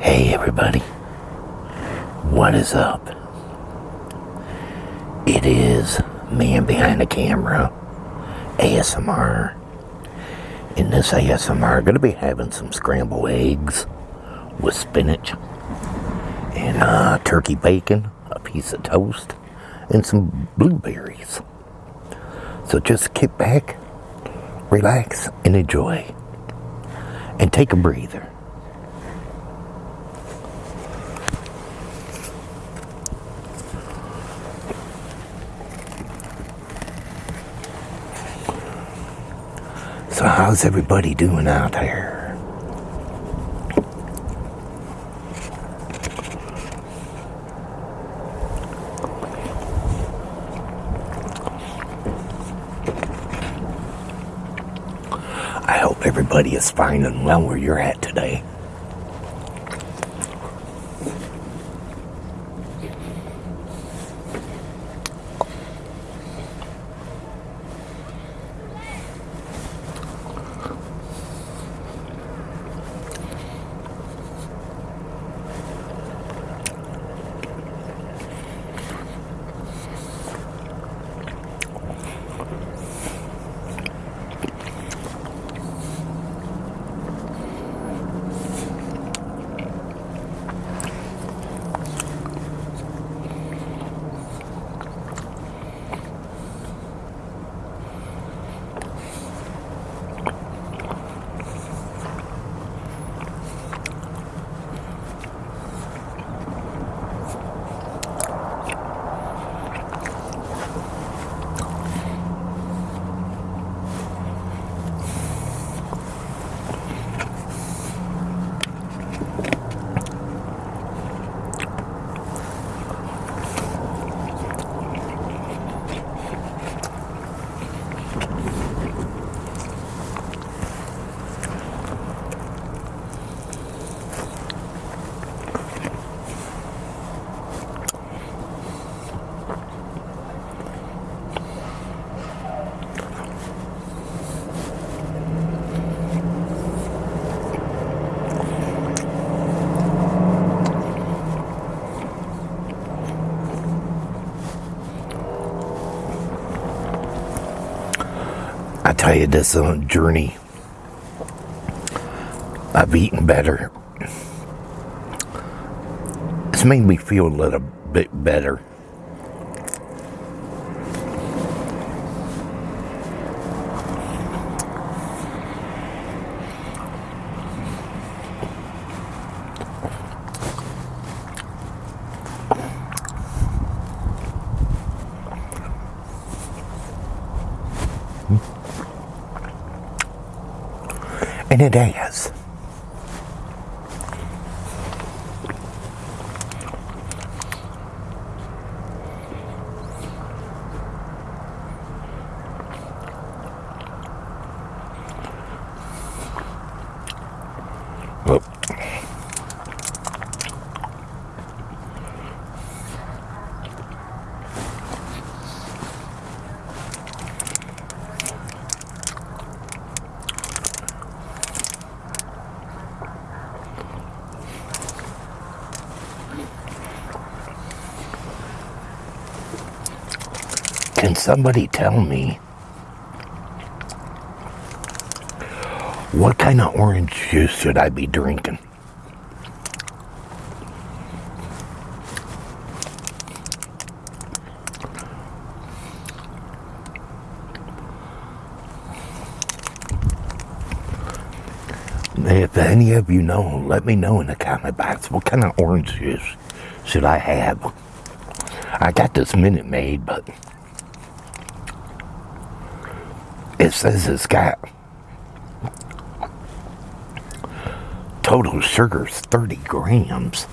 Hey everybody, what is up? It is man behind the camera, ASMR. In this ASMR, I'm going to be having some scrambled eggs with spinach and uh, turkey bacon, a piece of toast, and some blueberries. So just kick back, relax, and enjoy. And take a breather. So, how's everybody doing out there? I hope everybody is fine and well where you're at today. Tell you, this uh, journey, I've eaten better. It's made me feel a little bit better. It has. Somebody tell me what kind of orange juice should I be drinking? If any of you know, let me know in the comment box what kind of orange juice should I have. I got this Minute Maid, but it says it's got total sugar's 30 grams.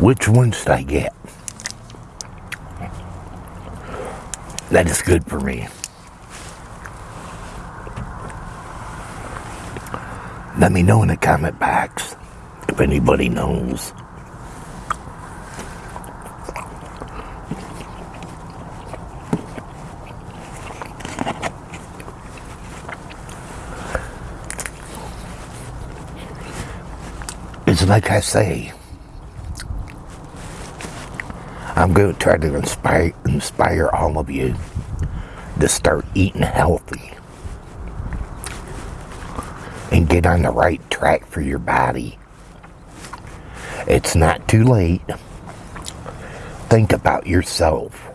Which one should I get? That is good for me. Let me know in the comment box if anybody knows. So, like I say, I'm going to try to inspire, inspire all of you to start eating healthy and get on the right track for your body. It's not too late. Think about yourself.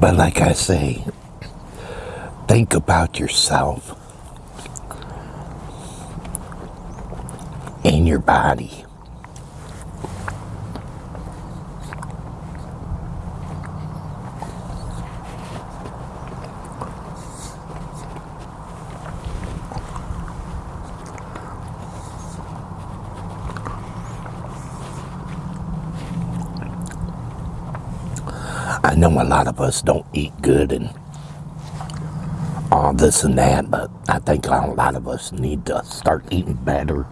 But like I say, think about yourself and your body. I know a lot of us don't eat good and all this and that, but I think a lot of us need to start eating better.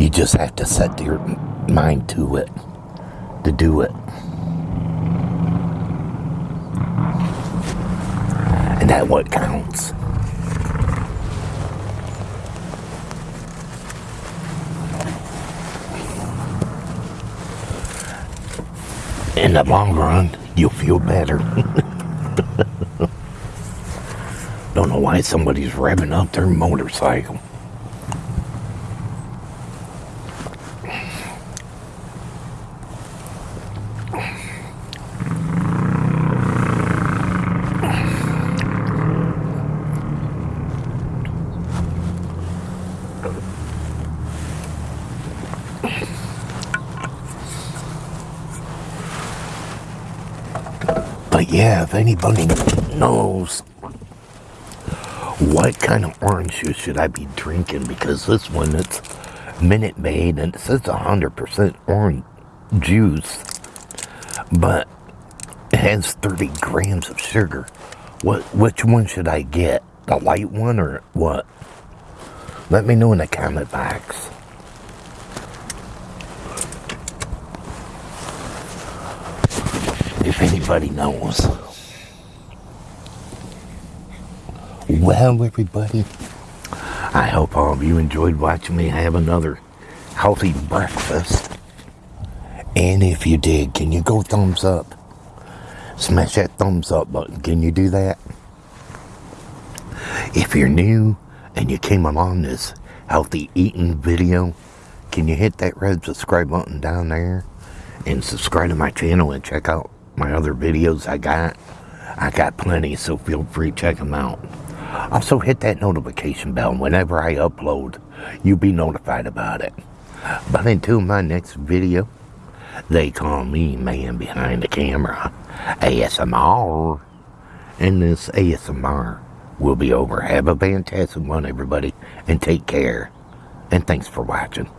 You just have to set your mind to it, to do it. That what counts. In the long run, you'll feel better. Don't know why somebody's revving up their motorcycle. Yeah, if anybody knows what kind of orange juice should I be drinking, because this one it's Minute Maid and it says 100% orange juice, but it has 30 grams of sugar. What? Which one should I get? The light one or what? Let me know in the comment box. If anybody knows. Well, everybody, I hope all of you enjoyed watching me have another healthy breakfast. And if you did, can you go thumbs up? Smash that thumbs up button. Can you do that? If you're new and you came along this healthy eating video, can you hit that red subscribe button down there and subscribe to my channel and check out my other videos I got? I got plenty, so feel free to check them out. Also, hit that notification bell whenever I upload. You'll be notified about it. But until my next video, they call me man behind the camera, ASMR. And this ASMR will be over. Have a fantastic one, everybody, and take care. And thanks for watching.